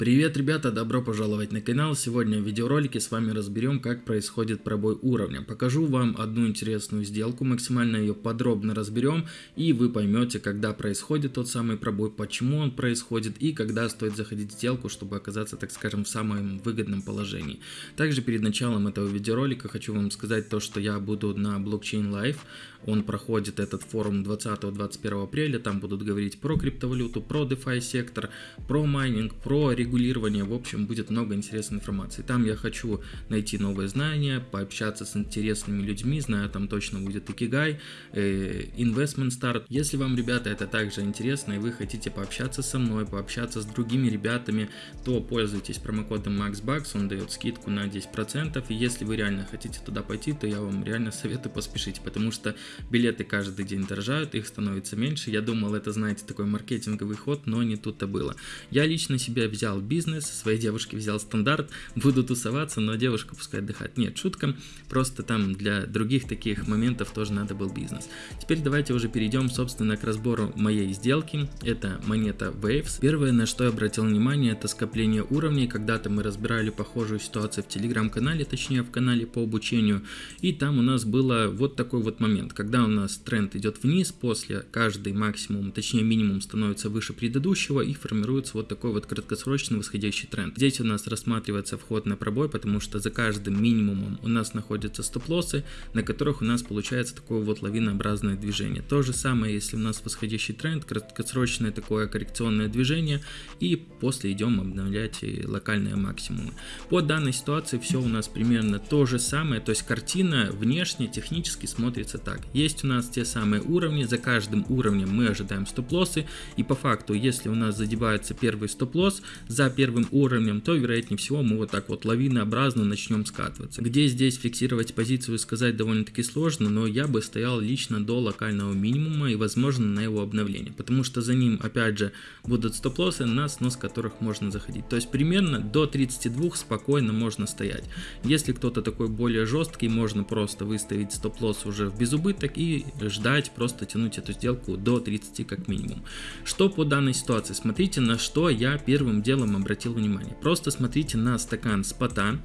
Привет, ребята, добро пожаловать на канал. Сегодня в видеоролике с вами разберем, как происходит пробой уровня. Покажу вам одну интересную сделку, максимально ее подробно разберем, и вы поймете, когда происходит тот самый пробой, почему он происходит, и когда стоит заходить в сделку, чтобы оказаться, так скажем, в самом выгодном положении. Также перед началом этого видеоролика хочу вам сказать то, что я буду на Blockchain Live. Он проходит этот форум 20-21 апреля, там будут говорить про криптовалюту, про DeFi сектор, про майнинг, про регулирование регулирования, в общем, будет много интересной информации. Там я хочу найти новые знания, пообщаться с интересными людьми, знаю, там точно будет Икигай, э, Investment Start. Если вам, ребята, это также интересно, и вы хотите пообщаться со мной, пообщаться с другими ребятами, то пользуйтесь промокодом MaxBucks, он дает скидку на 10%, и если вы реально хотите туда пойти, то я вам реально советую поспешить, потому что билеты каждый день дорожают, их становится меньше. Я думал, это, знаете, такой маркетинговый ход, но не тут-то было. Я лично себя взял бизнес, своей девушке взял стандарт, буду тусоваться, но девушка пускай отдыхать. Нет, шутка, просто там для других таких моментов тоже надо был бизнес. Теперь давайте уже перейдем, собственно, к разбору моей сделки. Это монета Waves. Первое, на что я обратил внимание, это скопление уровней. Когда-то мы разбирали похожую ситуацию в телеграм-канале, точнее в канале по обучению. И там у нас было вот такой вот момент, когда у нас тренд идет вниз, после каждый максимум, точнее минимум становится выше предыдущего и формируется вот такой вот краткосрочный обычный восходящий тренд. Здесь у нас рассматривается вход на пробой, потому что за каждым минимумом у нас находятся стоп-лоссы, на которых у нас получается такое вот лавинообразное движение. То же самое, если у нас восходящий тренд, краткосрочное такое коррекционное движение, и после идем обновлять локальные максимумы. По данной ситуации все у нас примерно то же самое, то есть картина внешне, технически смотрится так. Есть у нас те самые уровни, за каждым уровнем мы ожидаем стоп-лоссы, и по факту, если у нас задевается первый стоп-лосс, за первым уровнем, то вероятнее всего мы вот так вот лавинообразно начнем скатываться. Где здесь фиксировать позицию сказать довольно-таки сложно, но я бы стоял лично до локального минимума и возможно на его обновление, потому что за ним опять же будут стоп-лоссы, на снос которых можно заходить. То есть примерно до 32 спокойно можно стоять. Если кто-то такой более жесткий, можно просто выставить стоп-лосс уже в безубыток и ждать, просто тянуть эту сделку до 30 как минимум. Что по данной ситуации? Смотрите на что я первым делом целом обратил внимание. Просто смотрите на стакан спота,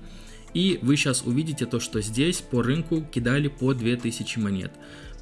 и вы сейчас увидите то, что здесь по рынку кидали по 2000 монет.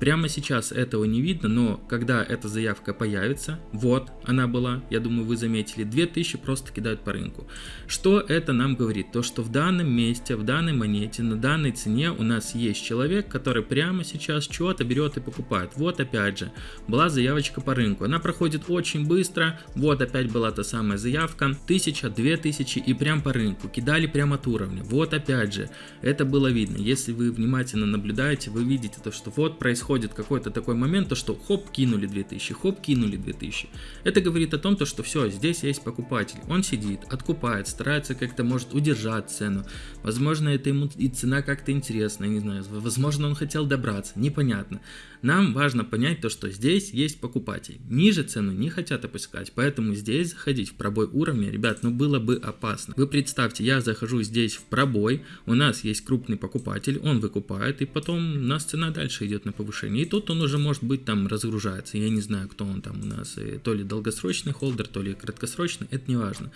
Прямо сейчас этого не видно, но когда эта заявка появится, вот она была, я думаю вы заметили, 2000 просто кидают по рынку. Что это нам говорит? То, что в данном месте, в данной монете, на данной цене у нас есть человек, который прямо сейчас что-то берет и покупает. Вот опять же, была заявочка по рынку, она проходит очень быстро, вот опять была та самая заявка, 1000, 2000 и прям по рынку, кидали прямо от уровня. Вот опять же, это было видно. Если вы внимательно наблюдаете, вы видите то, что вот происходит происходит какой-то такой момент, то что хоп, кинули 2000, хоп, кинули 2000. Это говорит о том, то, что все, здесь есть покупатель. Он сидит, откупает, старается как-то, может, удержать цену. Возможно, это ему и цена как-то интересная, не знаю. Возможно, он хотел добраться, непонятно. Нам важно понять то, что здесь есть покупатель. Ниже цену не хотят опускать, поэтому здесь заходить в пробой уровня, ребят, ну было бы опасно. Вы представьте, я захожу здесь в пробой, у нас есть крупный покупатель, он выкупает, и потом у нас цена дальше идет на повышение повышение. И тут он уже может быть там разгружается. Я не знаю, кто он там у нас, э, то ли долгосрочный холдер, то ли краткосрочный, это не важно.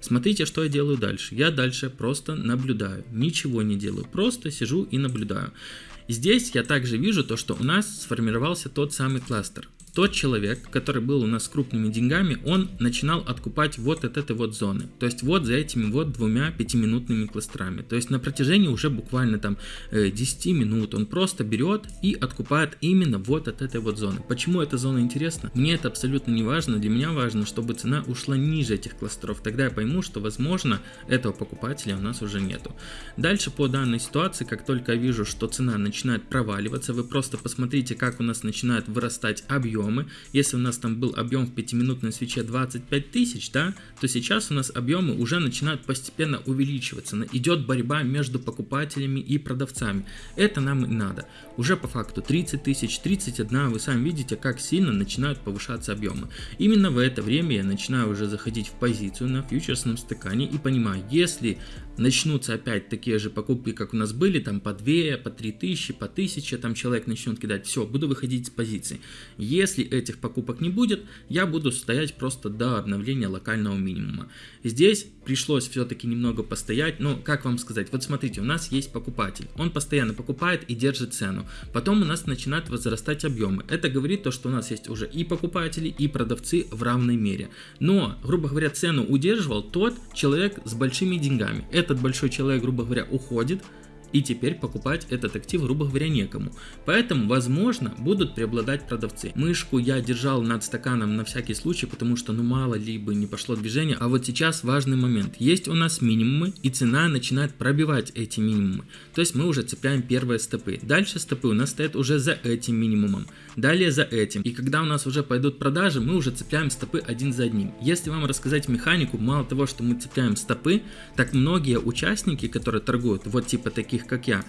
Смотрите, что я делаю дальше. Я дальше просто наблюдаю, ничего не делаю, просто сижу и наблюдаю. Здесь я также вижу то, что у нас сформировался тот самый кластер тот человек, который был у нас с крупными деньгами, он начинал откупать вот от этой вот зоны. То есть вот за этими вот двумя пятиминутными кластерами. То есть на протяжении уже буквально там 10 э, минут он просто берет и откупает именно вот от этой вот зоны. Почему эта зона интересна? Мне это абсолютно не важно. Для меня важно, чтобы цена ушла ниже этих кластеров. Тогда я пойму, что возможно этого покупателя у нас уже нету. Дальше по данной ситуации, как только я вижу, что цена начинает проваливаться, вы просто посмотрите, как у нас начинает вырастать объем объемы. Если у нас там был объем в 5-минутной свече 25 тысяч, да, то сейчас у нас объемы уже начинают постепенно увеличиваться. Идет борьба между покупателями и продавцами. Это нам и надо. Уже по факту 30 тысяч, 31, вы сами видите, как сильно начинают повышаться объемы. Именно в это время я начинаю уже заходить в позицию на фьючерсном стакане и понимаю, если начнутся опять такие же покупки, как у нас были, там по 2, по 3 тысячи, по 1000, там человек начнет кидать, все, буду выходить с позиции. Если Если этих покупок не будет, я буду стоять просто до обновления локального минимума. Здесь пришлось все-таки немного постоять, но как вам сказать, вот смотрите, у нас есть покупатель, он постоянно покупает и держит цену, потом у нас начинают возрастать объемы. Это говорит то, что у нас есть уже и покупатели, и продавцы в равной мере. Но, грубо говоря, цену удерживал тот человек с большими деньгами. Этот большой человек, грубо говоря, уходит, и теперь покупать этот актив, грубо говоря, некому. Поэтому, возможно, будут преобладать продавцы. Мышку я держал над стаканом на всякий случай, потому что, ну, мало ли бы не пошло движение. А вот сейчас важный момент. Есть у нас минимумы, и цена начинает пробивать эти минимумы. То есть мы уже цепляем первые стопы. Дальше стопы у нас стоят уже за этим минимумом. Далее за этим. И когда у нас уже пойдут продажи, мы уже цепляем стопы один за одним. Если вам рассказать механику, мало того, что мы цепляем стопы, так многие участники, которые торгуют, вот типа таких как я,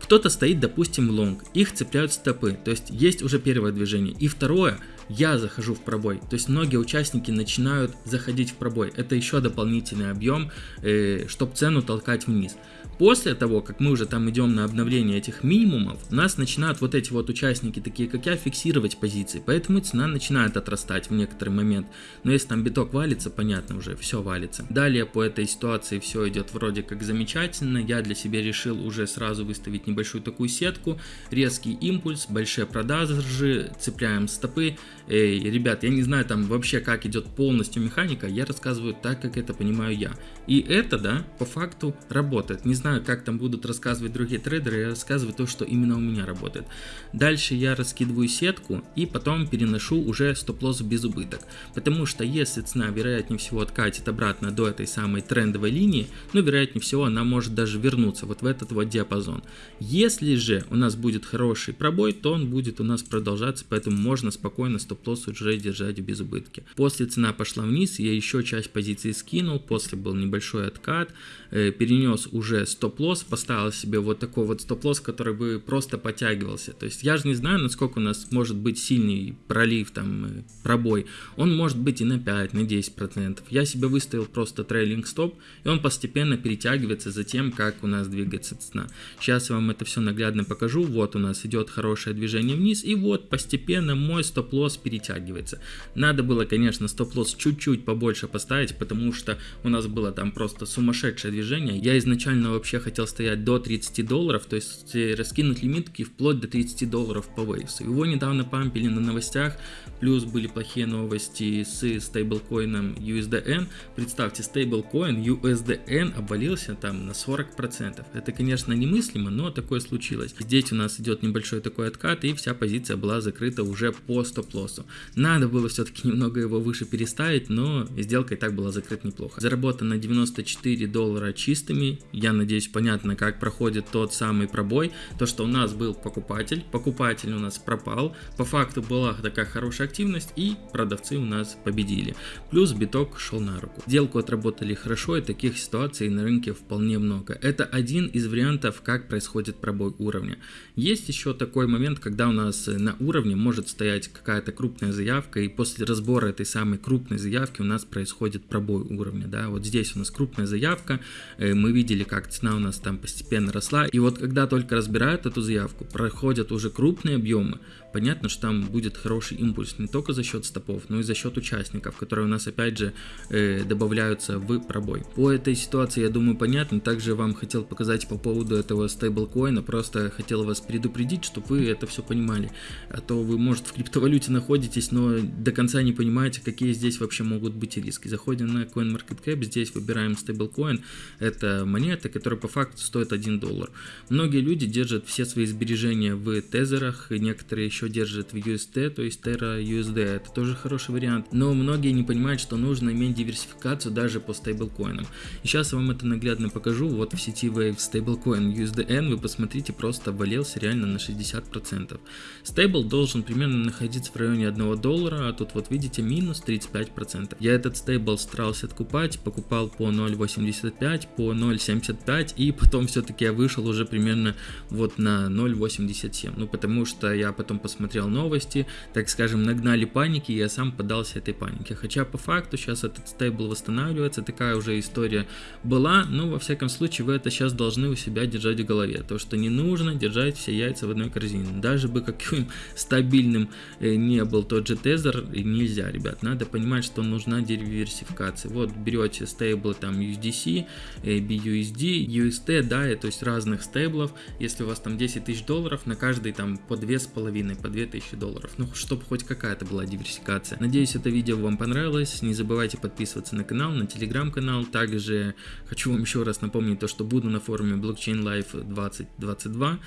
кто-то стоит, допустим, лонг, их цепляют стопы, то есть есть уже первое движение. И второе, я захожу в пробой, то есть многие участники начинают заходить в пробой. Это еще дополнительный объем, э, чтобы цену толкать вниз. После того, как мы уже там идем на обновление этих минимумов, нас начинают вот эти вот участники, такие как я, фиксировать позиции, поэтому цена начинает отрастать в некоторый момент. Но если там биток валится, понятно уже, все валится. Далее по этой ситуации все идет вроде как замечательно, я для себя решил уже сразу выставить небольшую такую сетку, резкий импульс, большие продажи, цепляем стопы. Эй, ребят, я не знаю там вообще как идет полностью механика, я рассказываю так, как это понимаю я. И это, да, по факту работает. Не знаю, знаю, как там будут рассказывать другие трейдеры, я рассказываю то, что именно у меня работает. Дальше я раскидываю сетку и потом переношу уже стоп-лосс без убыток. Потому что если цена вероятнее всего откатит обратно до этой самой трендовой линии, ну вероятнее всего она может даже вернуться вот в этот вот диапазон. Если же у нас будет хороший пробой, то он будет у нас продолжаться, поэтому можно спокойно стоп-лосс уже держать без убытки. После цена пошла вниз, я еще часть позиции скинул, после был небольшой откат, э, перенес уже стоп-лосс, поставил себе вот такой вот стоп-лосс, который бы просто подтягивался. То есть я же не знаю, насколько у нас может быть сильный пролив, там, э, пробой. Он может быть и на 5, на 10%. Я себе выставил просто трейлинг стоп, и он постепенно перетягивается за тем, как у нас двигается цена. Сейчас я вам это все наглядно покажу. Вот у нас идет хорошее движение вниз, и вот постепенно мой стоп-лосс перетягивается. Надо было, конечно, стоп-лосс чуть-чуть побольше поставить, потому что у нас было там просто сумасшедшее движение. Я изначально вообще вообще хотел стоять до 30 долларов, то есть э, раскинуть лимитки вплоть до 30 долларов по вейвсу. Его недавно пампили на новостях, плюс были плохие новости с стейблкоином USDN. Представьте, стейблкоин USDN обвалился там на 40%. Это, конечно, немыслимо, но такое случилось. Здесь у нас идет небольшой такой откат, и вся позиция была закрыта уже по стоп-лоссу. Надо было все-таки немного его выше переставить, но сделка и так была закрыта неплохо. Заработано 94 доллара чистыми, я надеюсь, надеюсь, понятно, как проходит тот самый пробой. То, что у нас был покупатель, покупатель у нас пропал, по факту была такая хорошая активность и продавцы у нас победили. Плюс биток шел на руку. Сделку отработали хорошо и таких ситуаций на рынке вполне много. Это один из вариантов, как происходит пробой уровня. Есть еще такой момент, когда у нас на уровне может стоять какая-то крупная заявка и после разбора этой самой крупной заявки у нас происходит пробой уровня. Да? Вот здесь у нас крупная заявка, э, мы видели, как цена у нас там постепенно росла. И вот когда только разбирают эту заявку, проходят уже крупные объемы, понятно, что там будет хороший импульс не только за счет стопов, но и за счет участников, которые у нас опять же э, добавляются в пробой. По этой ситуации, я думаю, понятно. Также вам хотел показать по поводу этого стейблкоина, просто хотел вас предупредить, чтобы вы это все понимали. А то вы, может, в криптовалюте находитесь, но до конца не понимаете, какие здесь вообще могут быть риски. Заходим на CoinMarketCap, здесь выбираем стейблкоин. Это монета, которая по факту стоит 1 доллар. Многие люди держат все свои сбережения в тезерах, и некоторые еще держат в UST, то есть Terra USD. Это тоже хороший вариант. Но многие не понимают, что нужно иметь диверсификацию даже по стейблкоинам. И сейчас я вам это наглядно покажу. Вот в сети Wave стейблкоин USDN, вы посмотрите, просто обвалился реально на 60%. Стейбл должен примерно находиться в районе 1 доллара, а тут вот видите минус 35%. Я этот стейбл старался откупать, покупал по 0.85, по 0.75, подождать, и потом все-таки я вышел уже примерно вот на 0.87, ну потому что я потом посмотрел новости, так скажем, нагнали паники, и я сам поддался этой панике, хотя по факту сейчас этот стейбл восстанавливается, такая уже история была, но во всяком случае вы это сейчас должны у себя держать в голове, то что не нужно держать все яйца в одной корзине, даже бы каким стабильным э, не был тот же тезер, нельзя, ребят, надо понимать, что нужна диверсификация, вот берете стейблы там USDC, BUSD, UST, да, то есть разных стейблов, если у вас там 10 тысяч долларов, на каждый там по две с половиной, по 2 тысячи долларов, ну, чтобы хоть какая-то была диверсификация. Надеюсь, это видео вам понравилось, не забывайте подписываться на канал, на телеграм-канал, также хочу вам еще раз напомнить то, что буду на форуме Blockchain Life 2022,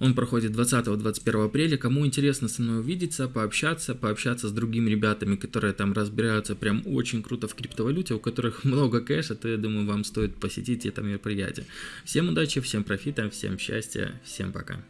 он проходит 20-21 апреля. Кому интересно со мной увидеться, пообщаться, пообщаться с другими ребятами, которые там разбираются прям очень круто в криптовалюте, у которых много кэша, то я думаю, вам стоит посетить это мероприятие. Всем удачи, всем профита, всем счастья, всем пока.